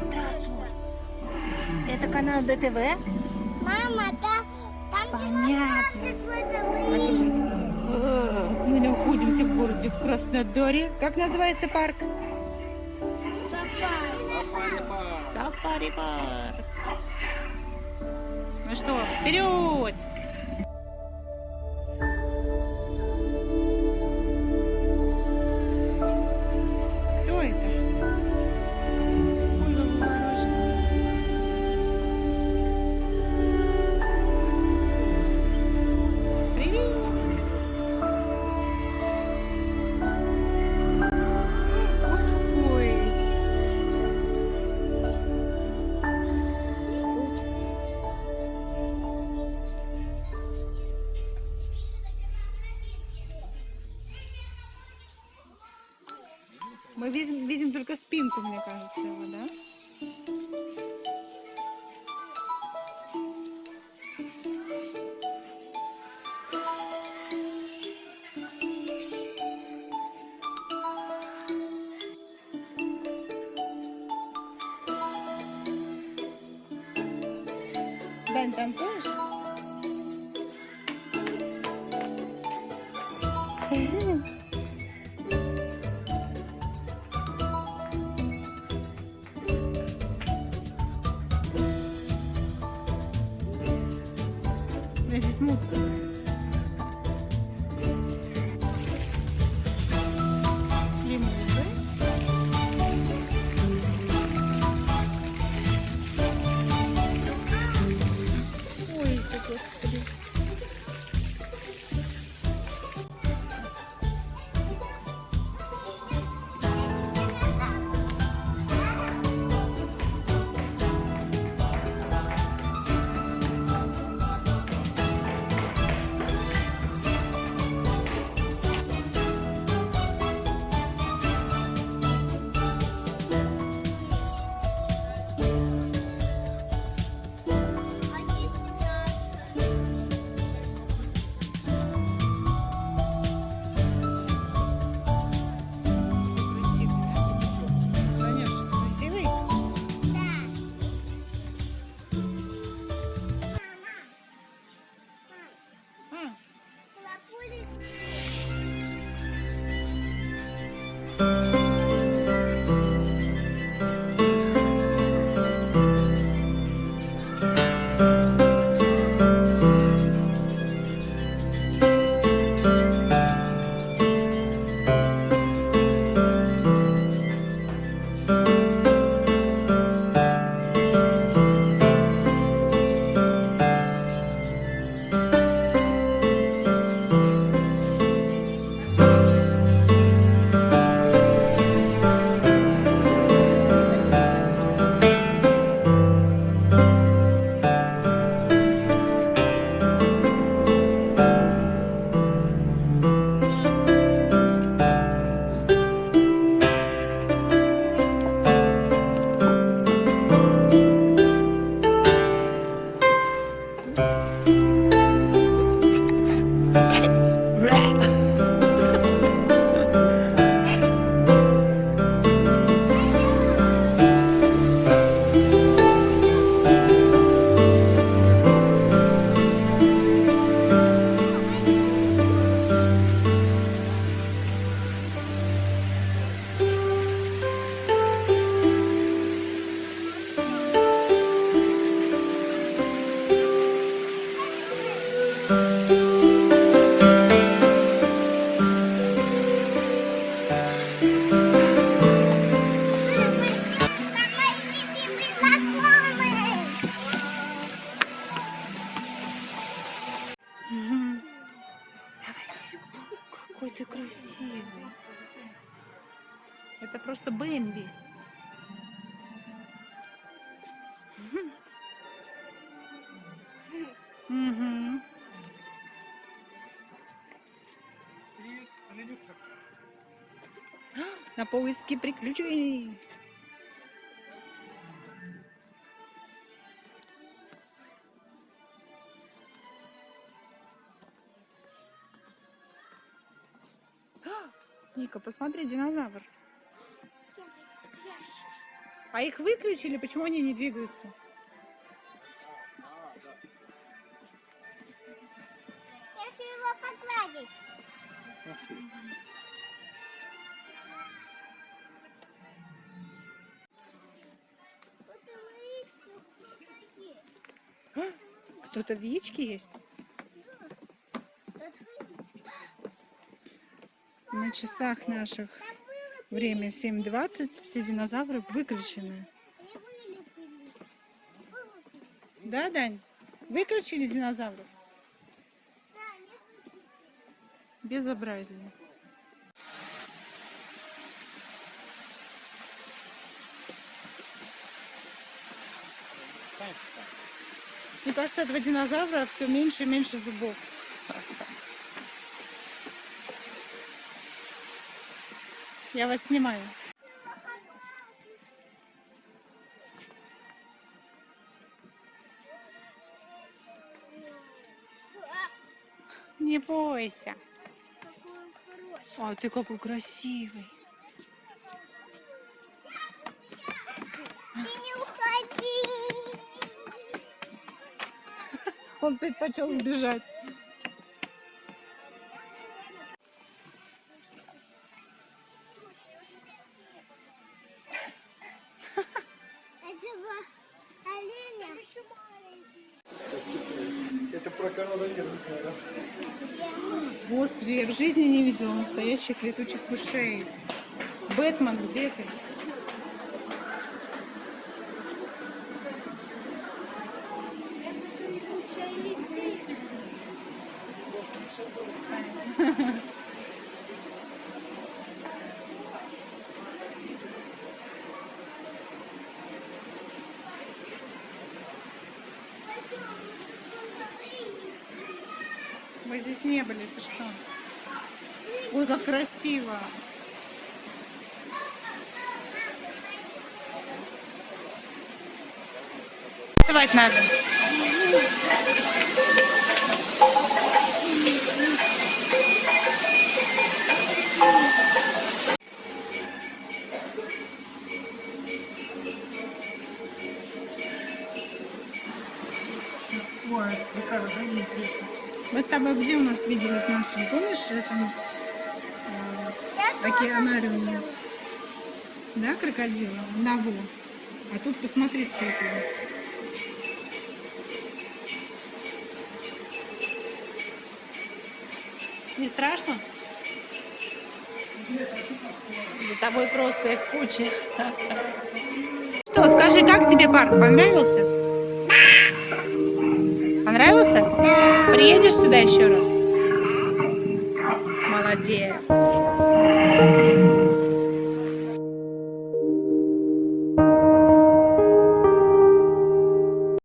Здравствуй. Это канал ДТВ? Мама, да, там Понятно. Мы находимся в городе в Краснодаре. Как называется парк? Сафари. Сафари парк. Ну что, вперед! Мы видим, видим только спинку, мне кажется, его, да? Дань, танцуешь? Мне Какой ты красивый. Это просто Бэмби. Мгм. На поиски приключений. Ника, посмотри, динозавр. А их выключили, почему они не двигаются? Если его погладить. Лыжи. Кто-то в яичке есть? На часах наших время 7.20, все динозавры выключены. Да, Дань? Выключили динозавров? Безобразие. Мне кажется, этого динозавра все меньше и меньше зубов. Я вас снимаю. Не бойся. А ты какой красивый. Ты не уходи. Он предпочел сбежать. Про коронавирус говорят. Господи, я в жизни не видела настоящих летучих мышей. Бэтмен, где ты? Мы здесь не были, ты что? Ой, как красиво. Танцевать надо. Ой, какая да, интересно. Мы с тобой где у нас видели в нашем, помнишь, этом э, океанариуме? Да, крокодила? Наву. А тут посмотри, сколько. Не страшно? За тобой просто их куча. Что, скажи, как тебе парк? Понравился? Приедешь сюда еще раз? Молодец.